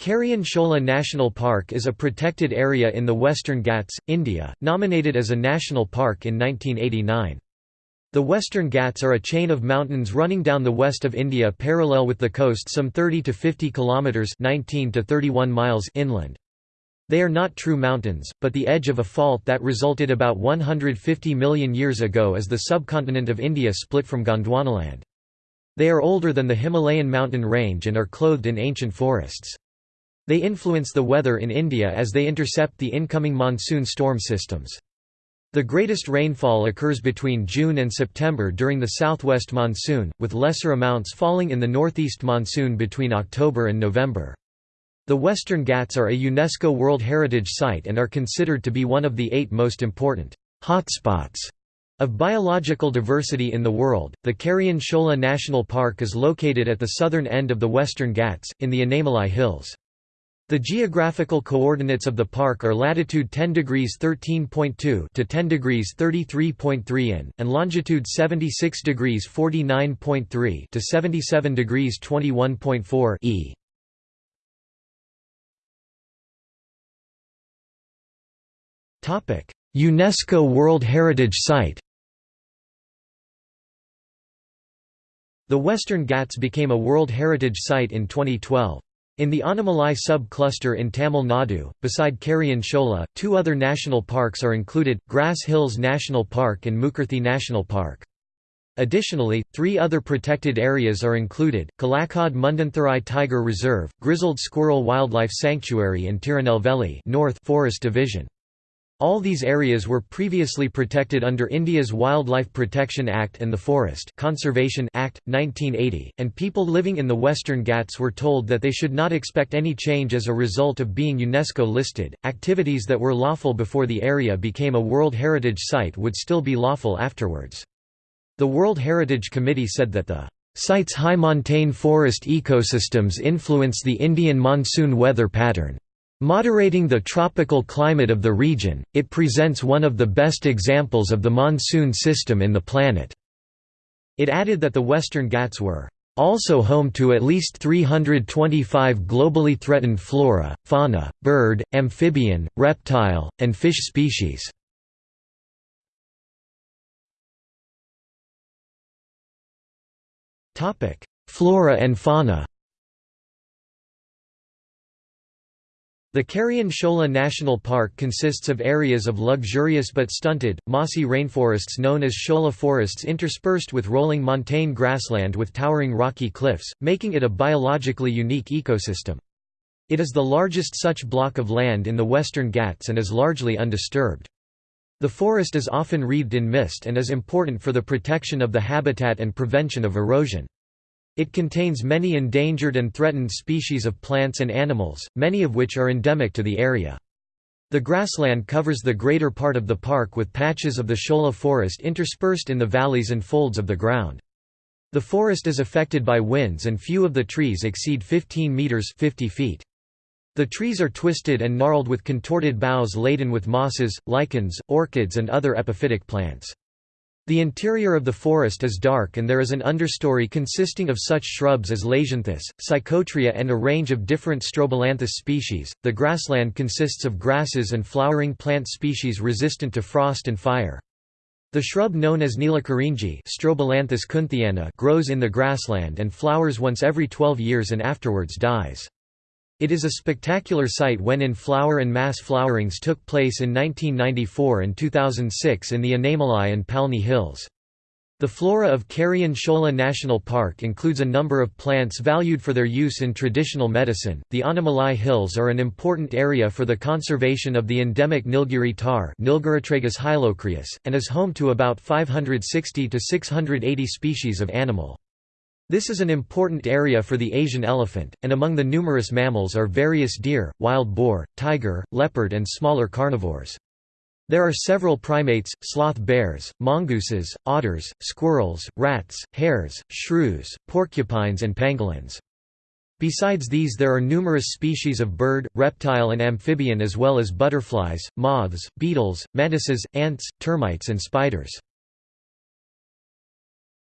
Karian Shola National Park is a protected area in the Western Ghats, India, nominated as a national park in 1989. The Western Ghats are a chain of mountains running down the west of India parallel with the coast some 30 to 50 kilometers 19 to 31 miles inland. They are not true mountains, but the edge of a fault that resulted about 150 million years ago as the subcontinent of India split from Gondwanaland. They are older than the Himalayan mountain range and are clothed in ancient forests. They influence the weather in India as they intercept the incoming monsoon storm systems. The greatest rainfall occurs between June and September during the southwest monsoon, with lesser amounts falling in the northeast monsoon between October and November. The Western Ghats are a UNESCO World Heritage Site and are considered to be one of the eight most important hotspots of biological diversity in the world. The Karian Shola National Park is located at the southern end of the Western Ghats, in the Anamalai Hills. The geographical coordinates of the park are latitude 10 degrees 13.2 to 10 degrees 33.3 in, and longitude 76 degrees 49.3 to 77 degrees 21.4 e. Topic: UNESCO World Heritage Site. The Western Ghats became a World Heritage Site in 2012. In the Anamalai sub-cluster in Tamil Nadu, beside Karian Shola, two other national parks are included, Grass Hills National Park and Mukurthi National Park. Additionally, three other protected areas are included, Kalakkad Mundanthurai Tiger Reserve, Grizzled Squirrel Wildlife Sanctuary and Tirunelveli North Forest Division. All these areas were previously protected under India's Wildlife Protection Act and the Forest Conservation Act, 1980, and people living in the Western Ghats were told that they should not expect any change as a result of being UNESCO listed. Activities that were lawful before the area became a World Heritage Site would still be lawful afterwards. The World Heritage Committee said that the site's high montane forest ecosystems influence the Indian monsoon weather pattern. Moderating the tropical climate of the region, it presents one of the best examples of the monsoon system in the planet. It added that the Western Ghats were also home to at least 325 globally threatened flora, fauna, bird, amphibian, reptile, and fish species. Flora and fauna The Karian Shola National Park consists of areas of luxurious but stunted, mossy rainforests known as Shola forests interspersed with rolling montane grassland with towering rocky cliffs, making it a biologically unique ecosystem. It is the largest such block of land in the Western Ghats and is largely undisturbed. The forest is often wreathed in mist and is important for the protection of the habitat and prevention of erosion. It contains many endangered and threatened species of plants and animals, many of which are endemic to the area. The grassland covers the greater part of the park with patches of the Shola forest interspersed in the valleys and folds of the ground. The forest is affected by winds and few of the trees exceed 15 meters 50 feet. The trees are twisted and gnarled with contorted boughs laden with mosses, lichens, orchids and other epiphytic plants. The interior of the forest is dark and there is an understory consisting of such shrubs as lasianthus, psychotria and a range of different strobilanthes species. The grassland consists of grasses and flowering plant species resistant to frost and fire. The shrub known as Neelakurinji Strobilanthes grows in the grassland and flowers once every 12 years and afterwards dies. It is a spectacular sight when in flower and mass flowerings took place in 1994 and 2006 in the Anamalai and Palni Hills. The flora of Karian Shola National Park includes a number of plants valued for their use in traditional medicine. The Anamalai Hills are an important area for the conservation of the endemic Nilgiri Nilgiritragus and is home to about 560 to 680 species of animal. This is an important area for the Asian elephant, and among the numerous mammals are various deer, wild boar, tiger, leopard and smaller carnivores. There are several primates, sloth bears, mongooses, otters, squirrels, rats, hares, shrews, porcupines and pangolins. Besides these there are numerous species of bird, reptile and amphibian as well as butterflies, moths, beetles, mantises, ants, termites and spiders.